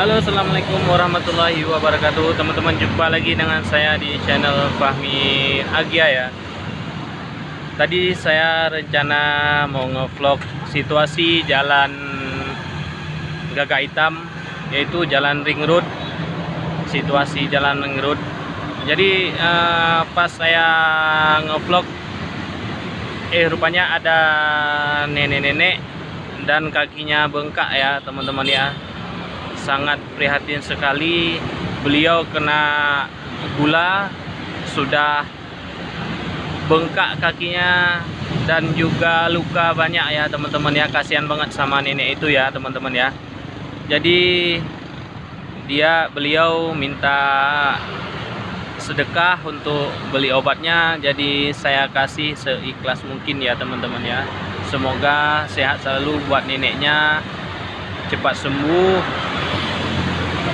Halo assalamualaikum warahmatullahi wabarakatuh. Teman-teman jumpa lagi dengan saya di channel Fahmi Agia ya. Tadi saya rencana mau ngevlog situasi jalan Gagak Hitam yaitu jalan ring road. Situasi jalan ring road. Jadi eh, pas saya ngevlog eh rupanya ada nenek-nenek dan kakinya bengkak ya teman-teman ya sangat prihatin sekali. Beliau kena gula sudah bengkak kakinya dan juga luka banyak ya teman-teman ya. Kasihan banget sama nenek itu ya teman-teman ya. Jadi dia beliau minta sedekah untuk beli obatnya. Jadi saya kasih seikhlas mungkin ya teman-teman ya. Semoga sehat selalu buat neneknya. Cepat sembuh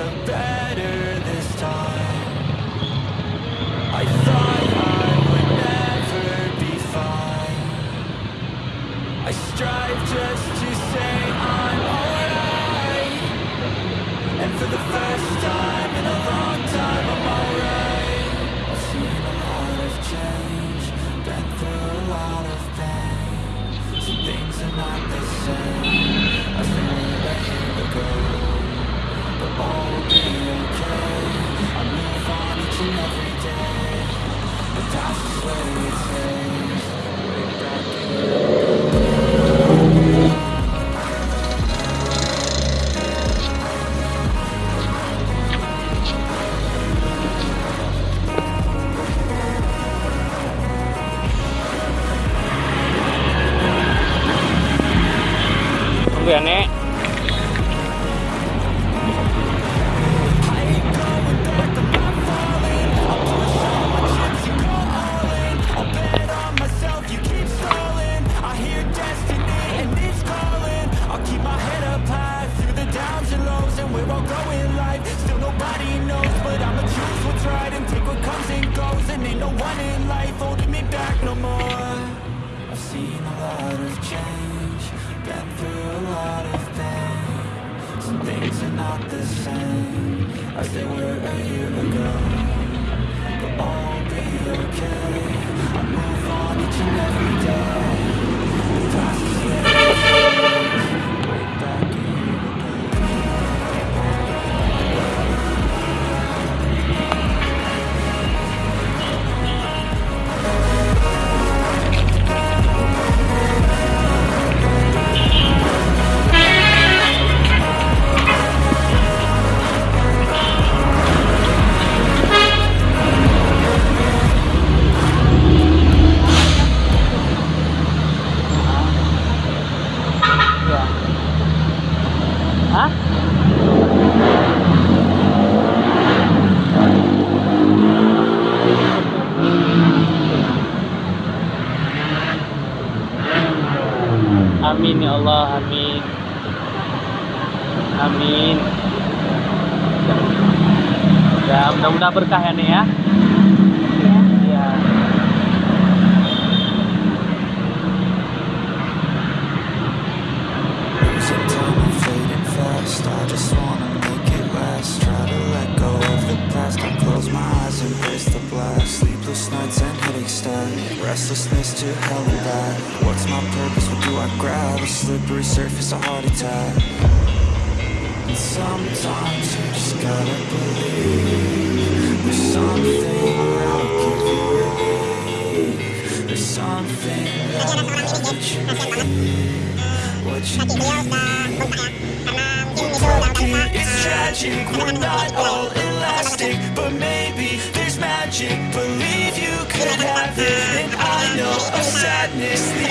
the better Gane not the same as they were a Hah? Amin ya Allah, amin. Amin. Ya, mudah-mudahan berkah ya nih ya. Restlessness to hell and back. What's my purpose? What do I grab? A slippery surface, a heart attack. And sometimes you just gotta believe. There's something that'll give you relief. There's something that'll never change. What you It's tragic, we're not all elastic of